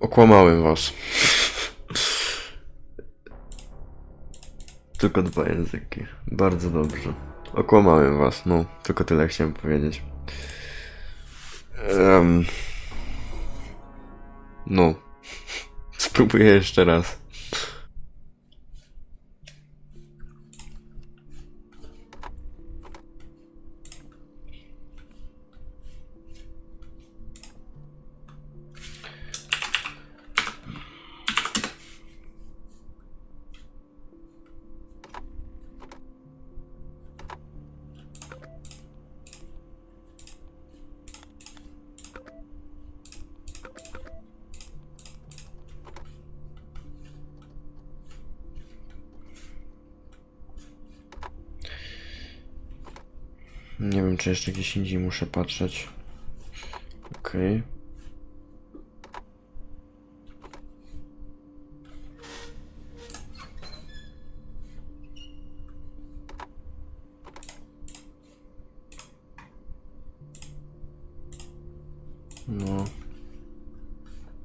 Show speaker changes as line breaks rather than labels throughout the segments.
Okłamałem was. Tylko dwa języki. Bardzo dobrze. Okłamałem was, no. Tylko tyle chciałem powiedzieć. Em, no. Spróbuję jeszcze raz. Nie wiem, czy jeszcze gdzieś indziej muszę patrzeć. Okej. No.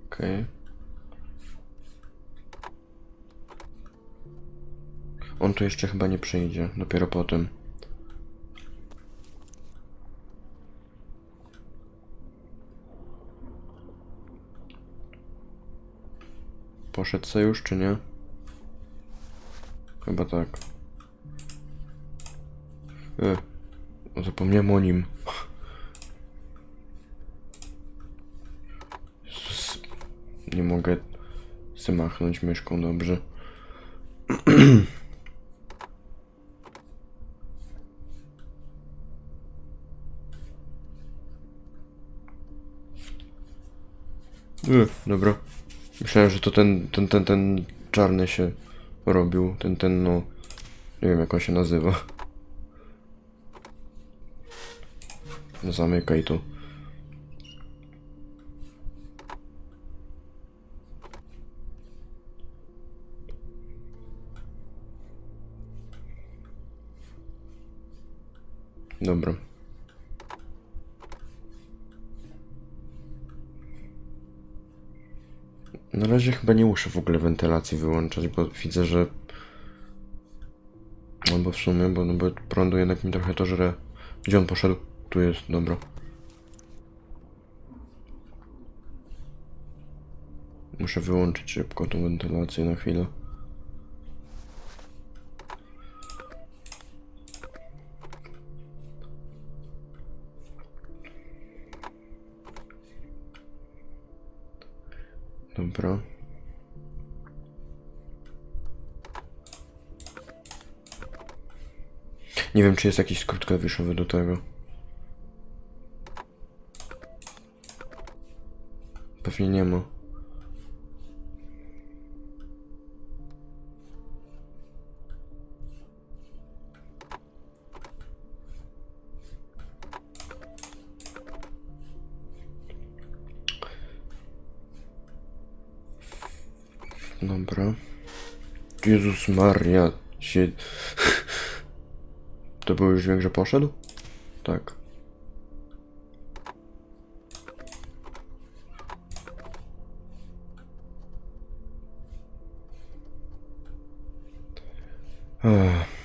Okej. On tu jeszcze chyba nie przyjdzie, dopiero potem. Poszedł sojusz, czy nie? Chyba tak. E, zapomniałem o nim. Nie mogę zamachnąć myszką dobrze. E, dobra. Myślałem, że to ten, ten, ten, ten czarny się robił. Ten, ten, no. Nie wiem, jak on się nazywa. Zamykaj to. Dobra. Na razie chyba nie muszę w ogóle wentylacji wyłączać, bo widzę, że... Albo w sumie, bo, no bo prądu jednak mi trochę to żre. Gdzie on poszedł? Tu jest, dobra. Muszę wyłączyć szybko tą wentylację na chwilę. Dobra. Nie wiem, czy jest jakiś skrót klawiszowy do tego. Pewnie nie ma. Dobra. Jezus Maria się... To był już dźwięk, że poszedł? Tak. Ech.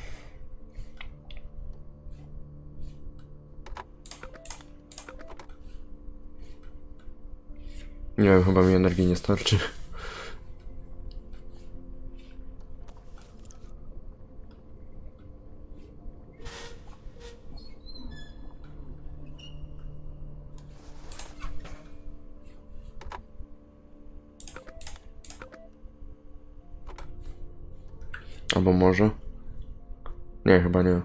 Nie wiem, chyba mi energii nie starczy. Albo może? Nie, chyba nie.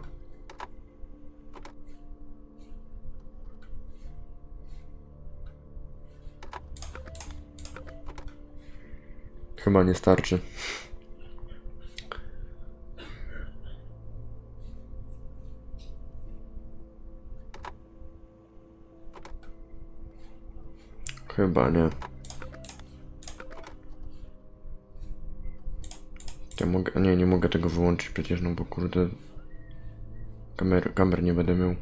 Chyba nie starczy. Chyba nie. Ja mogę, nie, nie mogę tego wyłączyć przecież, no bo kurde... Kamer, kamer nie będę miał.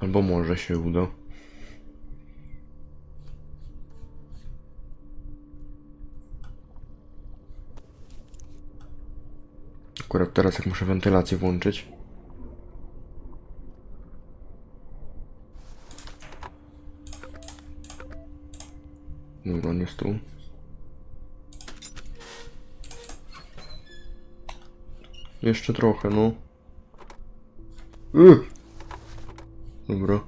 Albo może się uda. Akurat teraz jak muszę wentylację włączyć. Dobra, on jest tu. Jeszcze trochę, no. Ugh. Dobra.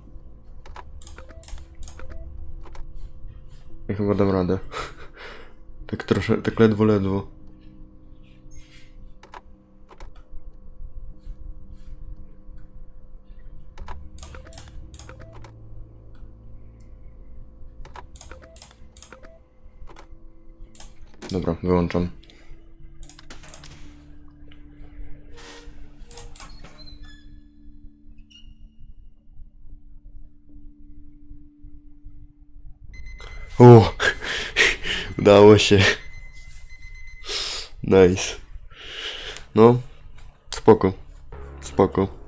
Ja chyba dam radę. tak trosze, tak ledwo, ledwo. Dobra, wyłączam. O! Udało się. Nice. No, spoko. Spoko.